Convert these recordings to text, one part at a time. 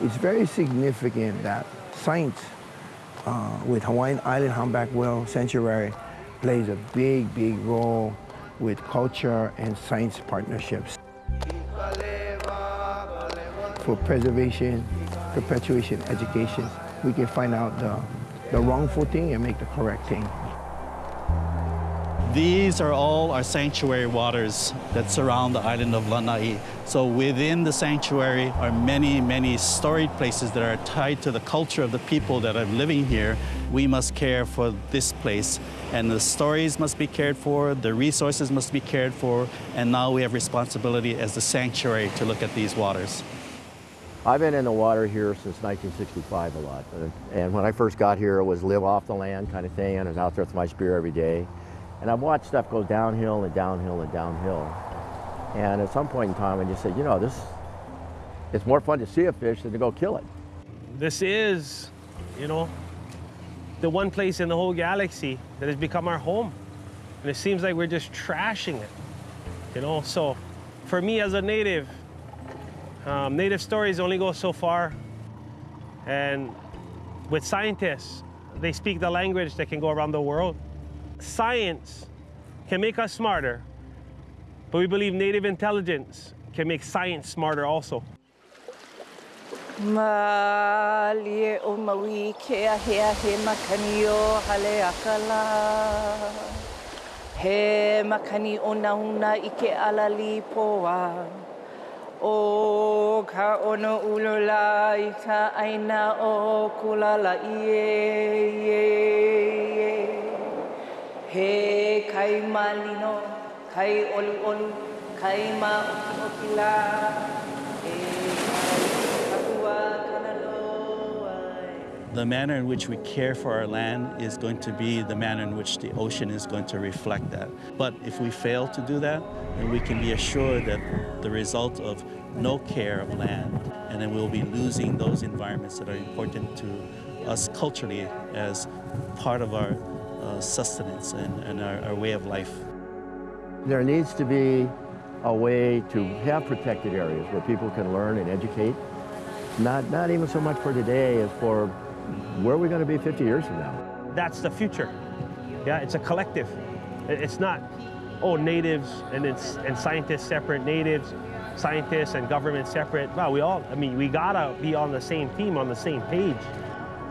It's very significant that science uh, with Hawaiian Island Humpback Whale Sanctuary plays a big, big role with culture and science partnerships. For preservation, perpetuation, education. We can find out the, the wrongful thing and make the correct thing. These are all our sanctuary waters that surround the island of Lanai. So within the sanctuary are many, many storied places that are tied to the culture of the people that are living here. We must care for this place. And the stories must be cared for, the resources must be cared for, and now we have responsibility as the sanctuary to look at these waters. I've been in the water here since 1965 a lot. And when I first got here, it was live off the land kind of thing, and I was out there with my spear every day. And I've watched stuff go downhill and downhill and downhill. And at some point in time, I just said, you know, this, it's more fun to see a fish than to go kill it. This is, you know, the one place in the whole galaxy that has become our home. And it seems like we're just trashing it, you know? So for me as a native, um, native stories only go so far. And with scientists, they speak the language that can go around the world. Science can make us smarter, but we believe native intelligence can make science smarter also. O ka ono ulola i ka aina o kulala ie. He kai malino, kai olu olu, kai ma oki The manner in which we care for our land is going to be the manner in which the ocean is going to reflect that. But if we fail to do that, then we can be assured that the result of no care of land, and then we'll be losing those environments that are important to us culturally as part of our uh, sustenance and, and our, our way of life. There needs to be a way to have protected areas where people can learn and educate. Not, not even so much for today as for where are we going to be 50 years from now? That's the future. Yeah, it's a collective. It's not, oh, natives and, it's, and scientists separate, natives, scientists and government separate. Well, we all, I mean, we gotta be on the same team, on the same page.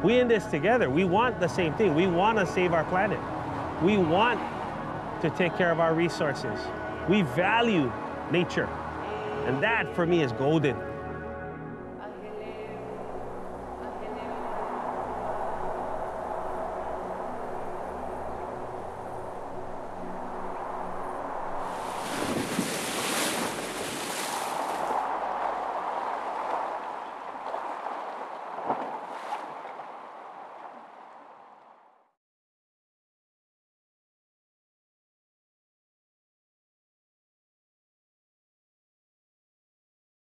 We in this together. We want the same thing. We want to save our planet. We want to take care of our resources. We value nature. And that, for me, is golden.